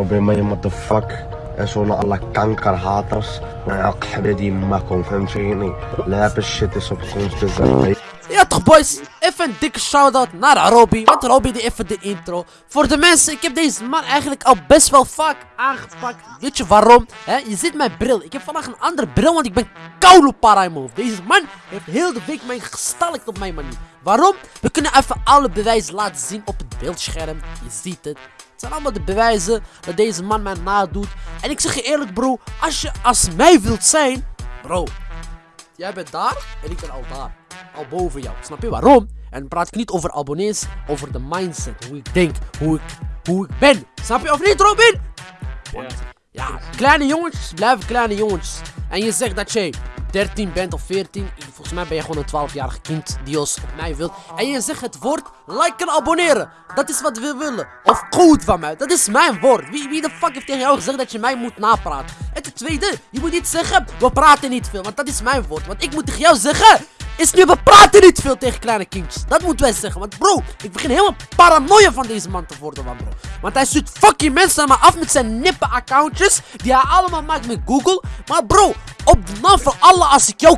Robin man je motherfuck en zo'n alle kankerhaters maar ja die makkom فهمت فيني لابس shit is op soms te Ja toch boys, even een dikke shout-out naar Arobi, want Arobi die even de intro. Voor de mensen, ik heb deze man eigenlijk al best wel vaak aangepakt. Weet je waarom? He, je ziet mijn bril, ik heb vandaag een andere bril, want ik ben koude para in Deze man heeft heel de week mij gestalkt op mijn manier. Waarom? We kunnen even alle bewijzen laten zien op het beeldscherm. Je ziet het. Zijn allemaal de bewijzen dat deze man mij nadoet. En ik zeg je eerlijk bro, als je als mij wilt zijn, bro. Jij bent daar en ik ben al daar al boven jou. Snap je waarom? En praat ik niet over abonnees, over de mindset. Hoe ik denk, hoe ik, hoe ik ben. Snap je of niet, Robin? Want, ja, kleine jongens blijven kleine jongens. En je zegt dat jij 13 bent of 14. Volgens mij ben je gewoon een 12-jarig kind die ons op mij wilt. En je zegt het woord like en abonneren. Dat is wat we willen. Of goed van mij. Dat is mijn woord. Wie, wie de fuck heeft tegen jou gezegd dat je mij moet napraten? En ten tweede, je moet niet zeggen, we praten niet veel. Want dat is mijn woord. Want ik moet tegen jou zeggen, is nu we praten niet veel tegen kleine kindjes. Dat moeten wij zeggen. Want bro, ik begin helemaal paranoia van deze man te worden, man bro. Want hij stuurt fucking mensen maar af met zijn nippe accountjes. Die hij allemaal maakt met Google. Maar bro, op de naam van Allah, als ik jou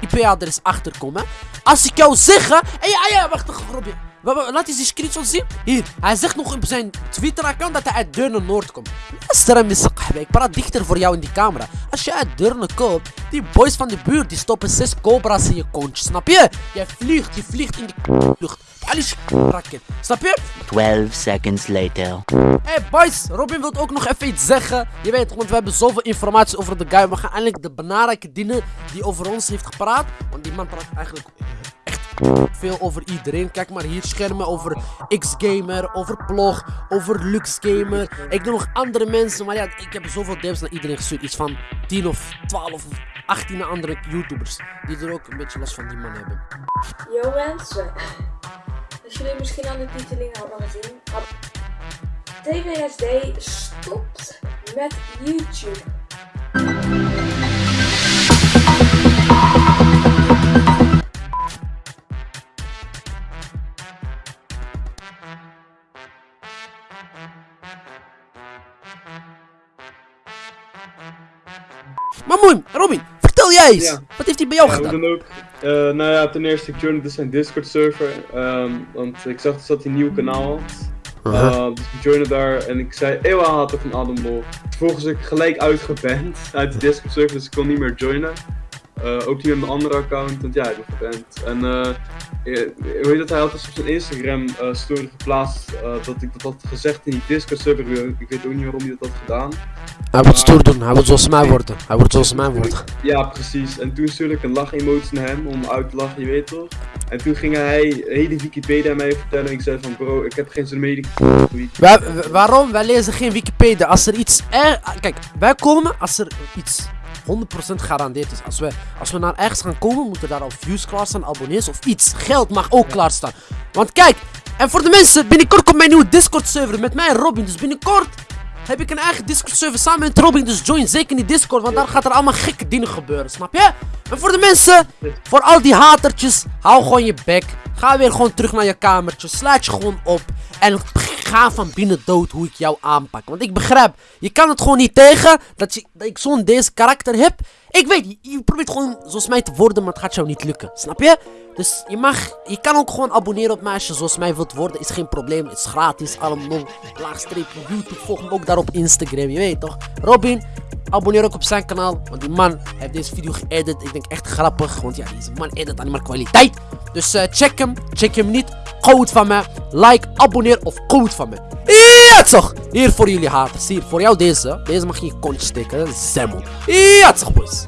IP-adres achterkom, hè. Als ik jou zeg, hè. Hey, ja, ja, wacht, grobje. Laat eens die screenshot zien. Hier, hij zegt nog op zijn Twitter-account dat hij uit Deurne Noord komt. Luister eens, ik praat dichter voor jou in die camera. Als je uit Deurne komt, die boys van de buurt die stoppen zes cobra's in je kontje, snap je? Jij vliegt, je vliegt in de lucht. Alles rakken, snap je? 12 seconds later. Hey boys, Robin wil ook nog even iets zeggen. Je weet, want we hebben zoveel informatie over de guy. We gaan eindelijk de belangrijke dingen die over ons heeft gepraat. Want die man praat eigenlijk veel over iedereen. Kijk maar hier schermen over X-Gamer, over Plog, over Lux-Gamer. Ik doe nog andere mensen, maar ja, ik heb zoveel DM's naar iedereen gestuurd. Iets van 10 of 12 of 18 andere YouTubers die er ook een beetje last van die man hebben. Yo mensen, als jullie misschien aan de titeling hadden gezien, TVSD stopt met YouTube. Maar mooi, Robin, vertel jij eens. Wat heeft hij bij jou ja, gedaan? Dan ook, uh, nou ja, ten eerste, ik joinde dus zijn Discord server. Um, want ik zag dus dat hij een nieuw kanaal had. Uh, dus ik joinde daar en ik zei eeuwen haten van Adambol. Vervolgens ik gelijk uitgeband uit de Discord server, dus ik kon niet meer joinen. Uh, ook niet met mijn andere account, want ja, ik ben geband. En uh, hoe heet dat, hij had dus op zijn Instagram uh, story geplaatst dat ik dat had gezegd in die Discord server. Ik weet ook niet waarom hij dat had gedaan. Hij wordt stoer doen, hij wordt zoals mij worden. Hij wordt zoals mij worden. Ja, precies. En toen stuurde ik een lach-emotie naar hem om uit te lachen, je weet toch? En toen ging hij hele Wikipedia mij vertellen. En ik zei van bro, ik heb geen zin meer. Waar, waarom? Wij lezen geen Wikipedia. Als er iets er... Kijk, wij komen als er iets 100% garandeerd is. Als we, als we naar ergens gaan komen, moeten daar al views klaar staan, abonnees of iets. Geld mag ook klaar staan. Want kijk, en voor de mensen, binnenkort komt mijn nieuwe Discord server met mij en Robin. Dus binnenkort heb ik een eigen Discord server samen met Robin. Dus join zeker in die Discord, want daar gaat er allemaal gekke dingen gebeuren, snap je? En voor de mensen, voor al die hatertjes, hou gewoon je bek. Ga weer gewoon terug naar je kamertje, sluit je gewoon op. En ga van binnen dood hoe ik jou aanpak. Want ik begrijp, je kan het gewoon niet tegen dat, je, dat ik zo'n deze karakter heb. Ik weet, je, probeert gewoon zoals mij te worden, maar het gaat jou niet lukken. Snap je? Dus je mag, je kan ook gewoon abonneren op mij als je zoals mij wilt worden. Is geen probleem, is gratis, allemaal laagstreepje YouTube. Volg me ook daar op Instagram, je weet toch? Robin, abonneer ook op zijn kanaal, want die man heeft deze video geëdit. Ik denk echt grappig, want ja, deze man edit alleen maar kwaliteit. Dus uh, check hem, check hem niet. Code van me, like, abonneer of code van me. Ja, toch? Hier voor jullie haters. Hier, voor jou deze. Deze mag je in je kontje steken. Zemmel. Ja, toch, boys.